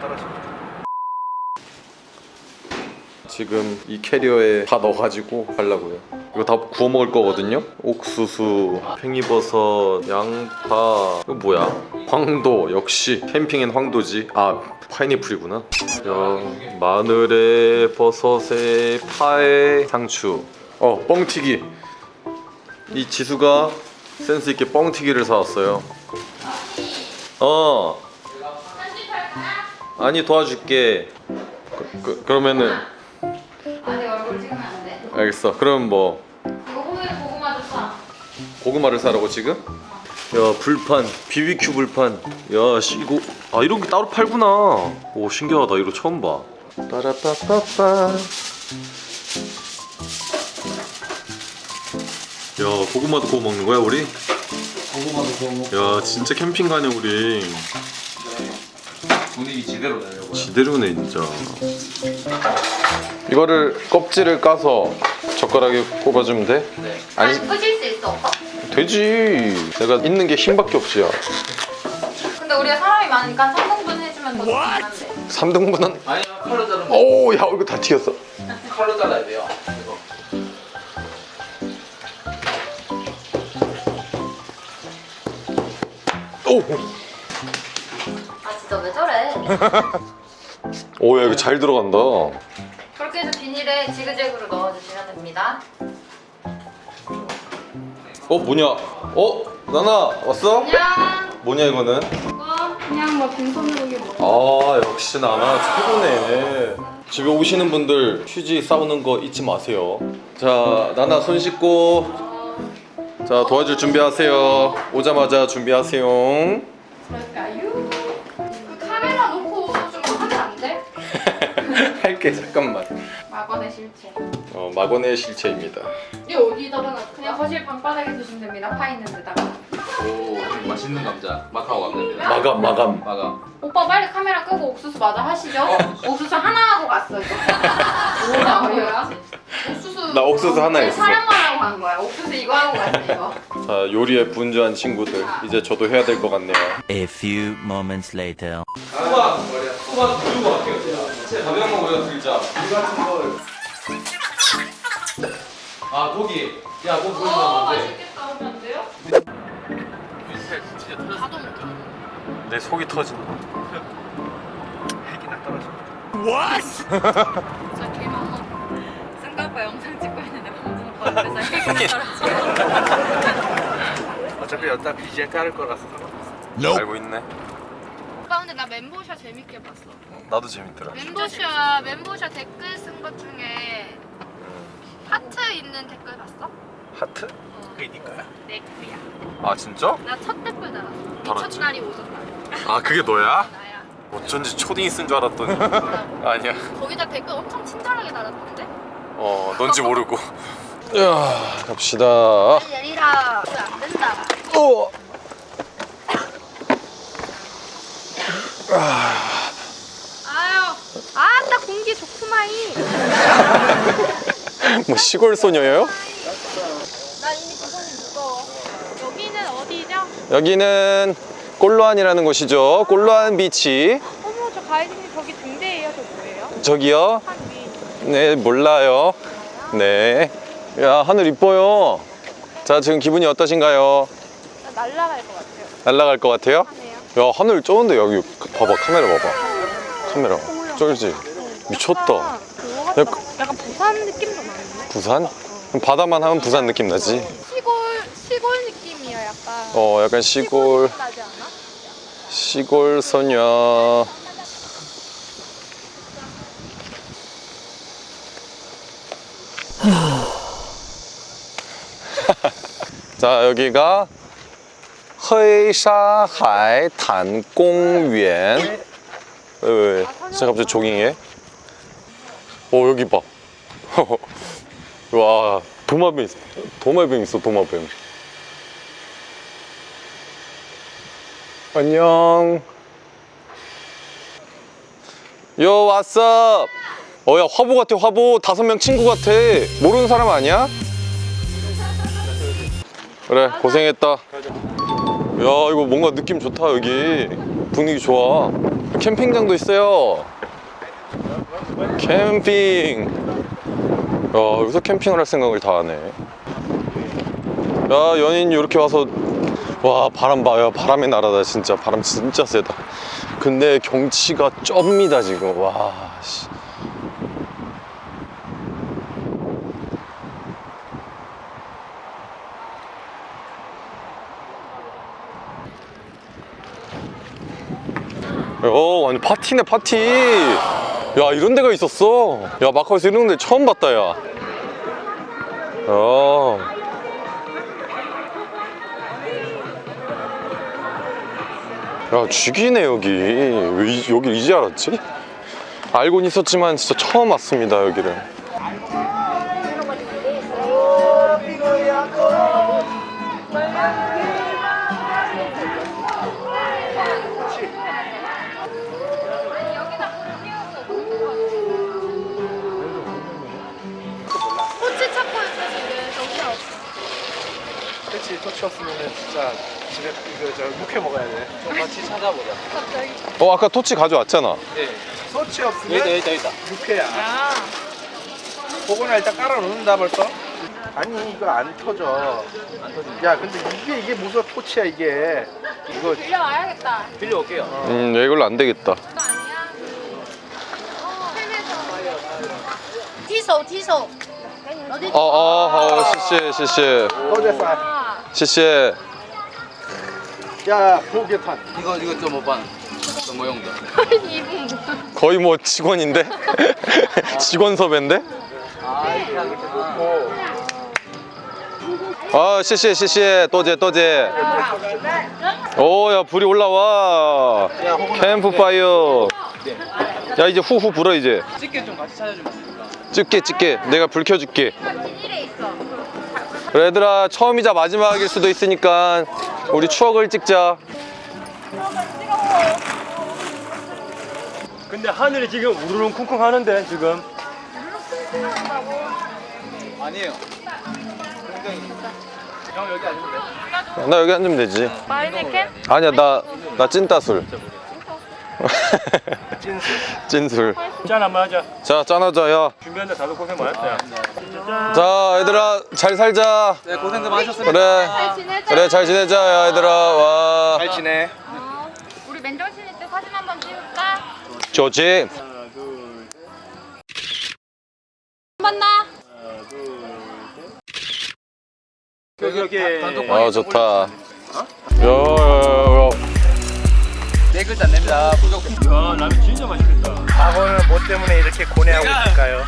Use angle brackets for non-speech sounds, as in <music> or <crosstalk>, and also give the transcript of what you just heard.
떨어집니다. 지금 이 캐리어에 다 넣어가지고 가려고요. 이거 다 구워 먹을 거거든요. 옥수수, 팽이버섯, 양파. 이거 뭐야? 황도. 역시 캠핑엔 황도지. 아 파인애플이구나. 야, 마늘에 버섯에 파에 상추. 어 뻥튀기. 이 지수가 센스 있게 뻥튀기를 사왔어요. 어 아니 도와줄게. 그, 그, 그 러면은. 아니 얼굴 찍으면 안 돼. 알겠어. 그럼 뭐. 이거 호밀 고구마도 사. 고구마를 사라고 지금? 야 불판. BBQ 불판. 야 씨, 이거. 아 이런 게 따로 팔구나. 오 신기하다. 이거 처음 봐. 빠라빠빠빠. 야 고구마도 구워 먹는 거야 우리? 고구마도 구워 먹고. 야 진짜 캠핑 가네 우리 분위기 지대로 내려고 지대로네 진짜. 이거를 껍질을 까서 젓가락에 꼽아주면 돼? 네. 아니 아니 끄질 수 있어 없어? 되지. 내가 있는 게 힘밖에 없지야. 근데 우리가 사람이 많으니까 3등분 해주면 더 좋긴 한데. 3등분은? 아니야 칼로 자르면 오야 이거 다 튀겼어. 칼로 잘라야 돼요. 이거. 오! 아 진짜 왜 저래? <laughs> 오야 이거 잘 들어간다 그렇게 해서 비닐에 지그재그로 넣어주시면 됩니다. 어 뭐냐 어? 나나 왔어? 안녕. 뭐냐 이거는? 이거 그냥 뭐 빈손으로 이게 뭐. 아 역시 나나 최고네 집에 오시는 분들 휴지 싸우는 거 잊지 마세요 자 나나 손 씻고 자 도와줄 준비하세요 오자마자 준비하세요 그럴까요? 그 카메라 놓고 좀 하면 안 돼? <laughs> 할게 잠깐만 막원의 실체. 어 막원의 실체입니다 이 어디다가 놔? 그냥 거실 방바닥에 두시면 됩니다. 파 있는 데다가. 오 맛있는 감자 마카오 감자입니다 마감 마감 마감 오빠 빨리 카메라 끄고 옥수수 마저 하시죠. 옥수수 하나 하고 갔어 이거. 뭐야 뭐야? 옥수수. 나 옥수수 하나 했어. 촬영만 하고 간 거야. 옥수수 이거 하고 갔네 이거. 자 요리에 분주한 친구들 이제 저도 해야 될 것 같네요 A few moments later. 수박 수박 들고 갈게요 제 가벼운 거 우리가 들자 물 같은 걸 아, 고기. 야, 고기 어안 돼. 맛있겠다 하면 안 돼요? 내 속이 터진다. 핵이나 떨어져 진짜 개망어. 승가오빠 영상 찍고 있는데 방송 받으면서 <laughs> 핵이 떨어져. 어차피 여기다 BGM 깔을 거라서 상관없어 알고 있네. 오빠 근데 나 멘보샤 재밌게 봤어. 나도 재밌더라. 멘보샤 멘보샤 댓글 쓴 것 중에 하트 있는 댓글 봤어? 하트? 그게 니까야 내 글이야. 아, 진짜? 나 첫 댓글 달았어. 달았지? 미쳤날이 오졌날. 아, 그게 너야? 나야. 어쩐지 초딩이 쓴 줄 알았더니. <laughs> 아니야. 거기다 댓글 엄청 친절하게 달았던데? 어, 넌지 모르고. 야, 갑시다. 이거 안 된다. 어. 아유, 아따 공기 좋구마이. <laughs> 뭐 시골 소녀예요? 나 이미 부산이 무거워. 여기는 어디죠? 여기는 꼴로안이라는 곳이죠. 꼴로안 비치. 어머, 저 가이드님 저기 등대예요. 저 뭐예요? 저기요. 산 위. 네, 몰라요. 네. 야, 하늘 이뻐요. 자, 지금 기분이 어떠신가요? 나 날라갈 것 같아요. 날아갈 것 같아요? 야, 하늘 쩌는데 여기 봐봐, 카메라 봐봐. 카메라. 쩔지? 미쳤다. 약간 같다. 약간- 부산 느낌도 나는데? 부산? 그럼 바다만 하면 부산 느낌 나지? 시골 시골 느낌이야 약간. 어, 약간 시골? 시골 소녀. <laughs> 자, 여기가 헤이샤하이탄공園. 왜, 왜, 왜? 진짜 갑자기 조깅해? 어, 여기 봐. <laughs> 와, 도마뱀 있어. 도마뱀 있어, 도마뱀. 안녕. 요 왓썹. 어야 화보 같아 화보 다섯 명 친구 같아 모르는 사람 아니야? 그래 고생했다 야 이거 뭔가 느낌 좋다 여기 분위기 좋아 캠핑장도 있어요. 캠핑. 야, 여기서 캠핑을 할 생각을 다 하네. 야, 연인 이렇게 와서 와, 바람 봐. 야, 바람의 나라다 진짜. 바람 진짜 세다. 근데 경치가 쩝니다, 지금. 와, 씨. 어, 완전 파티네, 파티. 야, 이런 데가 있었어. 야, 마카오에서 이런 데 처음 봤다, 야. 야. 야, 죽이네, 여기. 왜 이- 여기 이제 알았지? 알고는 있었지만 진짜 처음 왔습니다, 여기를. 그렇지 토치 없으면은 진짜 집에 이거 저 육회 먹어야 돼. 좀 같이 찾아보자. 갑자기. 어, 아까 토치 가져왔잖아. 예. 토치 없으면 여기다 여기다 여기다. 육회야. 아. 그거는 일단 깔아 놓는다 벌써. 아니 이거 안 터져. 안 터져. 야 근데 이게 이게 무슨 토치야 이게. 이거 빌려 와야겠다. 빌려 올게요. 음, 야, 이걸로 안 되겠다. 아니야? 어. 티소 티소. 어디? 어, 어, 어, 시시, 시시. 또 됐어. 아. 시시. 야 포개탄. 이거 이거 좀 오빠 뭐야? <laughs> 거의 뭐 직원인데? <laughs> <laughs> 직원 섭외인데? 아, 시시, 시시, 또제, 또제. 오, 야, 불이 올라와. 캠프파이어. 야, 이제 후후 불어, 이제. 찍게 좀 같이 찾아주면 찍게, 찍게. 내가 불 켜줄게. 그래, 얘들아, 처음이자 마지막일 수도 있으니까 우리 추억을 찍자. 근데 하늘이 지금 우르릉 쿵쿵 하는데 지금 아니에요 형 여기 앉으면 돼나 여기 앉으면 되지. 마리네캔? 아니야, 나, 나 찐따술. <laughs> 찐술. 짠 한번 하자 자, 짠하자, 야. 준비하는데 다들 고생 많았어요 자, 얘들아, 잘 살자. 네 고생들 많으셨습니다 그래. 잘 지내자. 그래, 잘 지내자, 야, 얘들아. 와. 잘 지내. 어, 우리 맨정신일 때 사진 한번 찍을까? 좋지? 만나. 여기 여기 아, 좋다. 야, 야, 야, 야. 네 글자 안 냅니다 부족 야 라면 진짜 맛있겠다 과거는 뭐 때문에 이렇게 고뇌하고 있을까요?